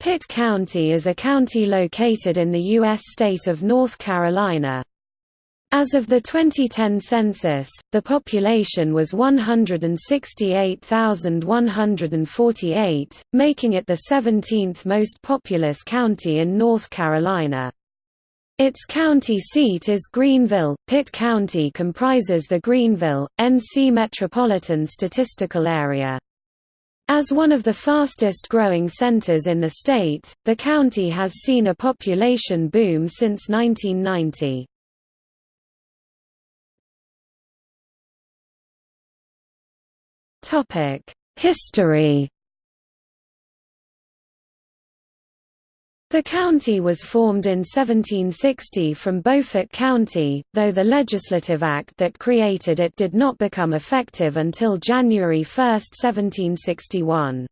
Pitt County is a county located in the U.S. state of North Carolina. As of the 2010 census, the population was 168,148, making it the 17th most populous county in North Carolina. Its county seat is Greenville. Pitt County comprises the Greenville, NC Metropolitan Statistical Area. As one of the fastest growing centers in the state, the county has seen a population boom since 1990. History The county was formed in 1760 from Beaufort County, though the legislative act that created it did not become effective until January 1, 1761.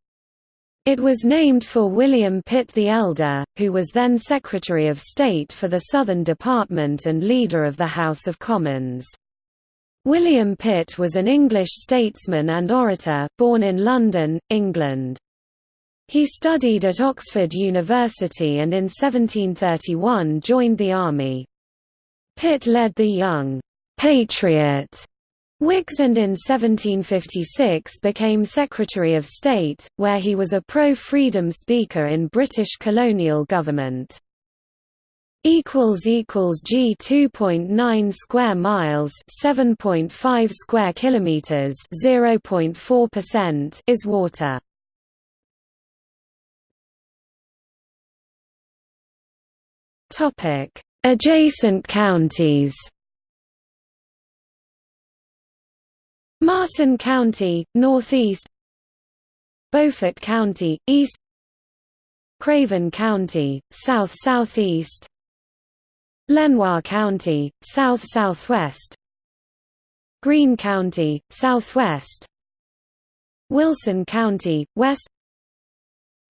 It was named for William Pitt the Elder, who was then Secretary of State for the Southern Department and leader of the House of Commons. William Pitt was an English statesman and orator, born in London, England. He studied at Oxford University and in 1731 joined the army. Pitt led the Young Patriot Whigs and in 1756 became Secretary of State, where he was a pro-freedom speaker in British colonial government. G 2.9 square miles 7.5 square kilometers 0.4% is water. Topic: Adjacent counties. Martin County, northeast. Beaufort County, east. Craven County, south-southeast. Lenoir County, south-southwest. Greene County, southwest. Wilson County, west.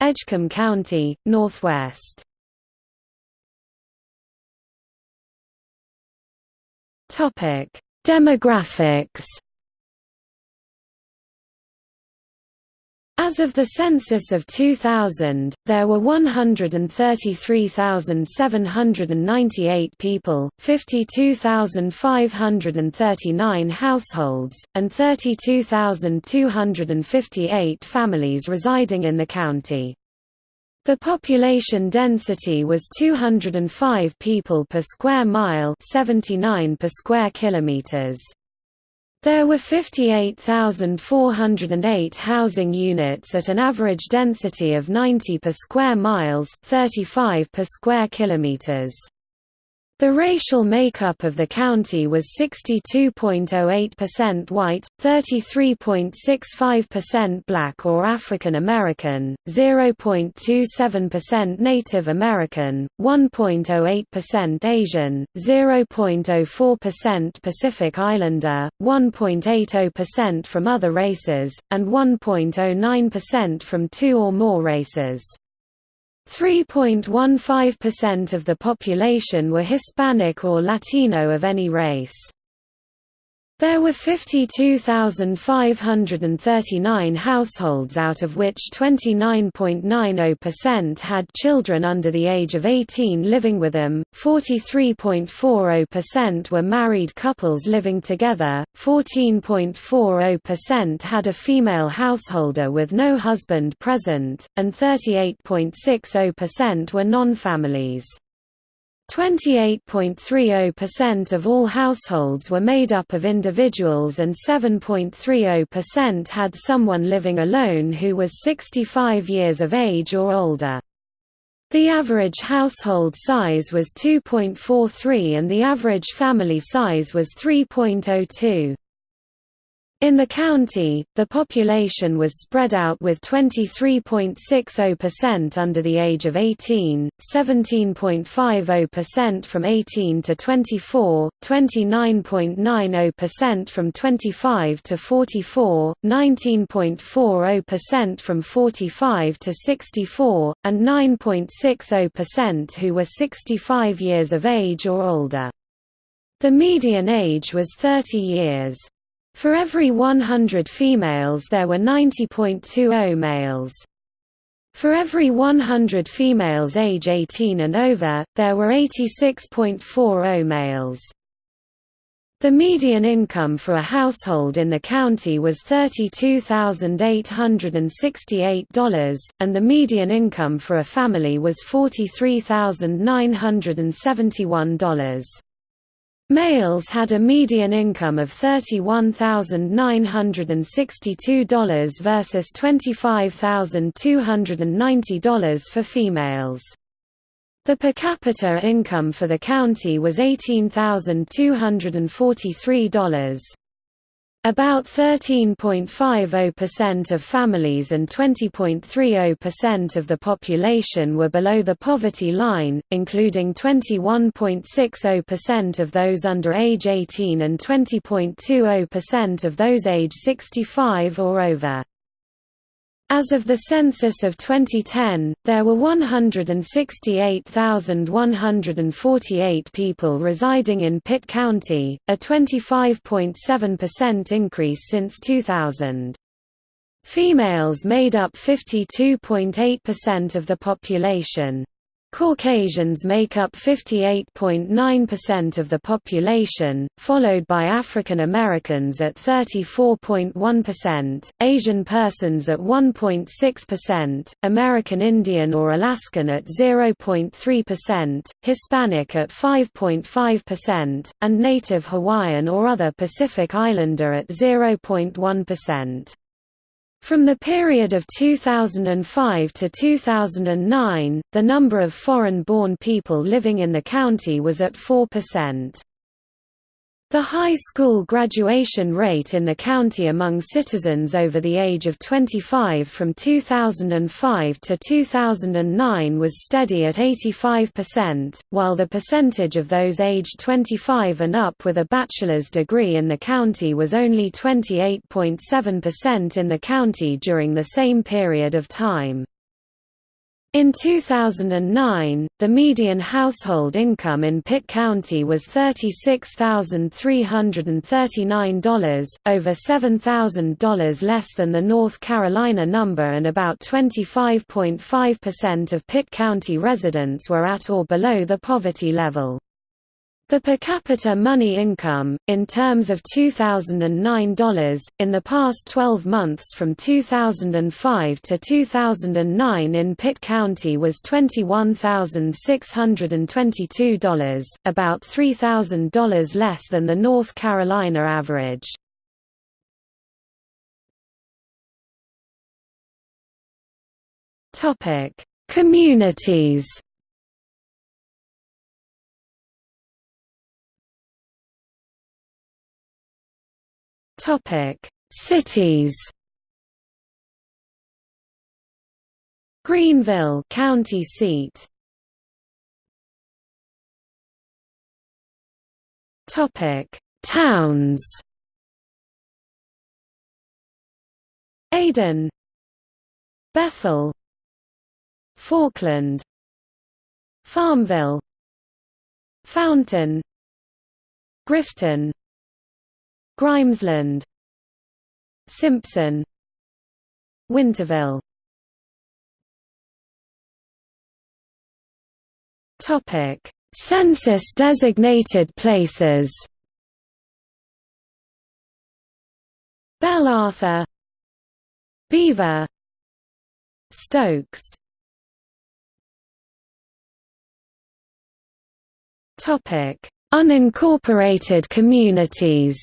Edgecombe County, northwest. Topic: Demographics. As of the census of 2000, there were 133,798 people, 52,539 households, and 32,258 families residing in the county. The population density was 205 people per square mile 79 per square kilometers. There were 58,408 housing units at an average density of 90 per square miles 35 per square kilometers. The racial makeup of the county was 62.08% white, 33.65% black or African American, 0.27% Native American, 1.08% Asian, 0.04% Pacific Islander, 1.80% from other races, and 1.09% from two or more races. 3.15% of the population were Hispanic or Latino of any race. There were 52,539 households out of which 29.90% had children under the age of 18 living with them, 43.40% were married couples living together, 14.40% had a female householder with no husband present, and 38.60% were non-families. 28.30% of all households were made up of individuals and 7.30% had someone living alone who was 65 years of age or older. The average household size was 2.43 and the average family size was 3.02. In the county, the population was spread out with 23.60% under the age of 18, 17.50% from 18 to 24, 29.90% from 25 to 44, 19.40% from 45 to 64, and 9.60% who were 65 years of age or older. The median age was 30 years. For every 100 females there were 90.20 males. For every 100 females age 18 and over, there were 86.40 males. The median income for a household in the county was $32,868, and the median income for a family was $43,971. Males had a median income of $31,962 versus $25,290 for females. The per capita income for the county was $18,243. About 13.50% of families and 20.30% of the population were below the poverty line, including 21.60% of those under age 18 and 20.20% of those age 65 or over. As of the census of 2010, there were 168,148 people residing in Pitt County, a 25.7% increase since 2000. Females made up 52.8% of the population. Caucasians make up 58.9% of the population, followed by African Americans at 34.1%, Asian persons at 1.6%, American Indian or Alaskan at 0.3%, Hispanic at 5.5%, and Native Hawaiian or other Pacific Islander at 0.1%. From the period of 2005 to 2009, the number of foreign-born people living in the county was at 4%. The high school graduation rate in the county among citizens over the age of 25 from 2005 to 2009 was steady at 85%, while the percentage of those aged 25 and up with a bachelor's degree in the county was only 28.7% in the county during the same period of time. In 2009, the median household income in Pitt County was $36,339, over $7,000 less than the North Carolina number and about 25.5% of Pitt County residents were at or below the poverty level. The per capita money income, in terms of $2009, in the past 12 months from 2005 to 2009 in Pitt County was $21,622, about $3,000 less than the North Carolina average. Communities Topic: Cities. Greenville, county seat. Topic: Towns. Ayden, Bethel, Falkland, Farmville, Fountain, Grifton, Grimesland Simpson Winterville. Topic Census designated places. Bell Arthur Beaver Stokes. Topic Unincorporated communities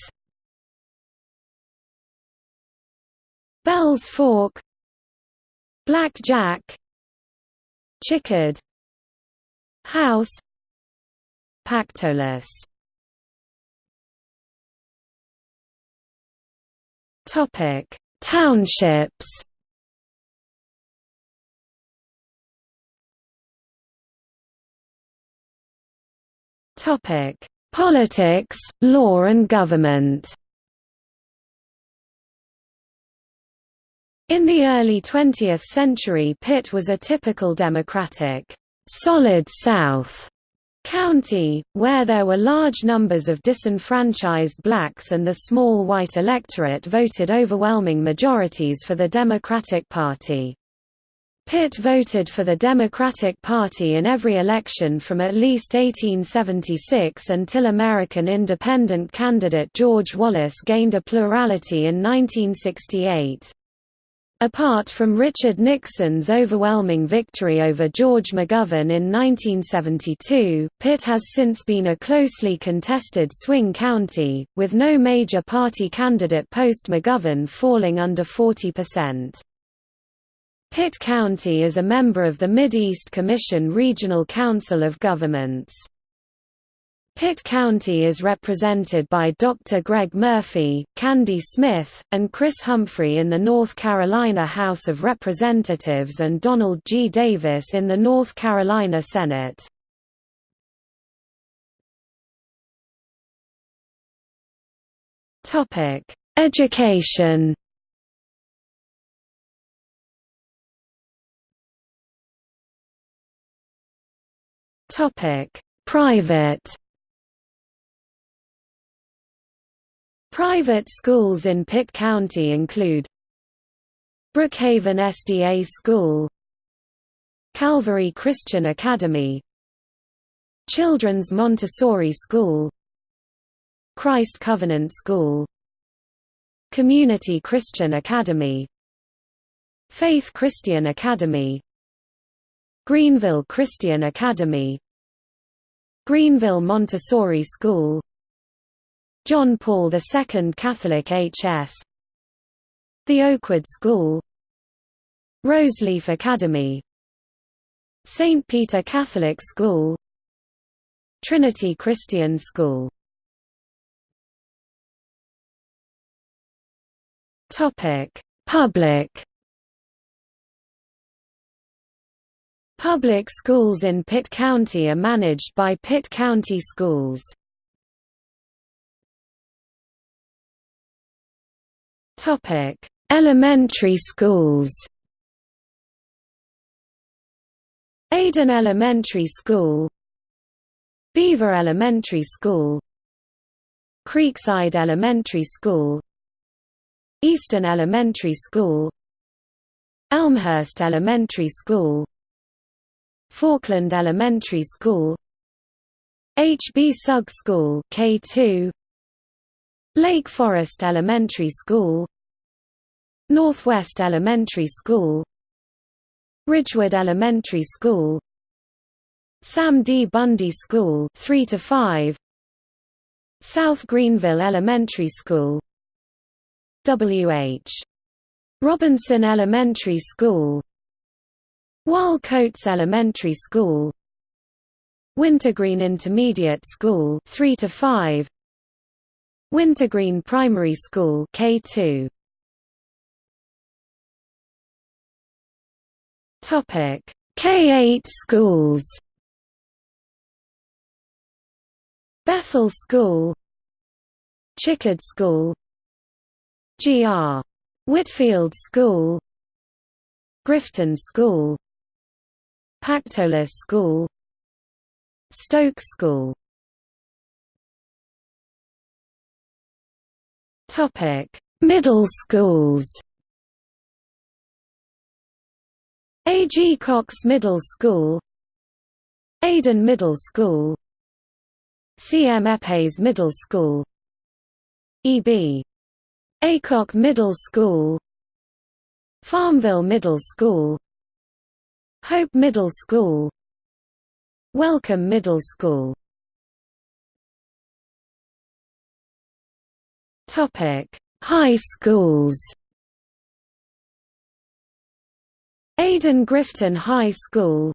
Bells Fork Black Jack Chicod House Pactolus. Topic Townships. Topic Politics, law and government In the early 20th century Pitt was a typical Democratic, «solid South» county, where there were large numbers of disenfranchised blacks and the small white electorate voted overwhelming majorities for the Democratic Party. Pitt voted for the Democratic Party in every election from at least 1876 until American independent candidate George Wallace gained a plurality in 1968. Apart from Richard Nixon's overwhelming victory over George McGovern in 1972, Pitt has since been a closely contested swing county, with no major party candidate post-McGovern falling under 40%. Pitt County is a member of the Mid-East Commission Regional Council of Governments. Pitt County is represented by Dr. Greg Murphy, Kandie Smith, and Chris Humphrey in the North Carolina House of Representatives and Donald G. Davis in the North Carolina Senate. Education Topic: Private. Private schools in Pitt County include Brookhaven SDA School Calvary Christian Academy Children's Montessori School Christ Covenant School Community Christian Academy Faith Christian Academy Greenville Christian Academy Greenville Montessori School John Paul II Catholic H.S. The Oakwood School Roseleaf Academy St. Peter Catholic School Trinity Christian School Public Public schools in Pitt County are managed by Pitt County Schools. Topic: Elementary schools. Ayden Elementary School, Beaver Elementary School, Creekside Elementary School, Eastern Elementary School, Elmhurst Elementary School, Falkland Elementary School H. B. Sugg School K2 Lake Forest Elementary School Northwest Elementary School Ridgewood Elementary School Sam D. Bundy School 3 to 5 South Greenville Elementary School W. H. Robinson Elementary School Wahl-Coates Elementary School Wintergreen Intermediate School 3 to 5 Wintergreen Primary School K2 K8 schools Bethel School Chicod School G.R. Whitfield School Grifton School Pactolus School Stoke School Middle schools. A. G. Cox Middle School Ayden Middle School C. M. Eppes Middle School E. B. Aycock Middle School Farmville Middle School Hope Middle School Wellcome Middle School High schools. Ayden Grifton High School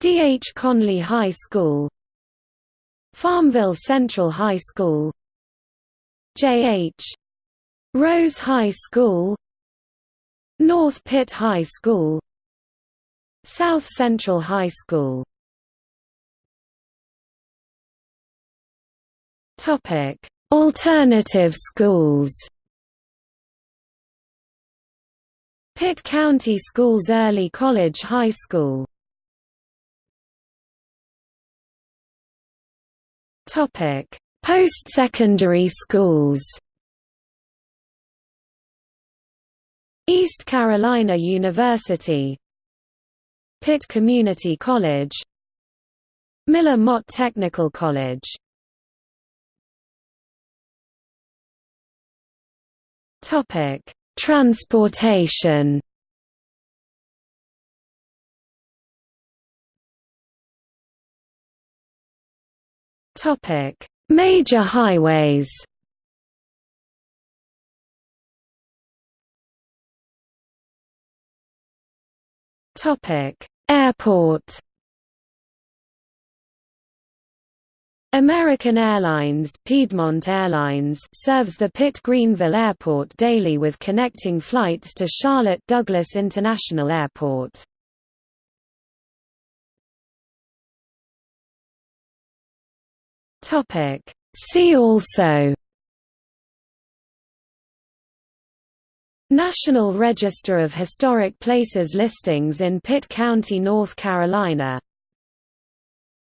D. H. Conley High School Farmville Central High School J. H. Rose High School North Pitt High School South Central High School Alternative schools. Pitt County Schools Early College High School. Post-secondary schools. East Carolina University. Pitt Community College. Miller-Motte Technical College. Topic: Transportation. Major highways. Topic: Airport. American Airlines Piedmont Airlines serves the Pitt-Greenville Airport daily with connecting flights to Charlotte Douglas International Airport. Topic: See also National Register of Historic Places listings in Pitt County, North Carolina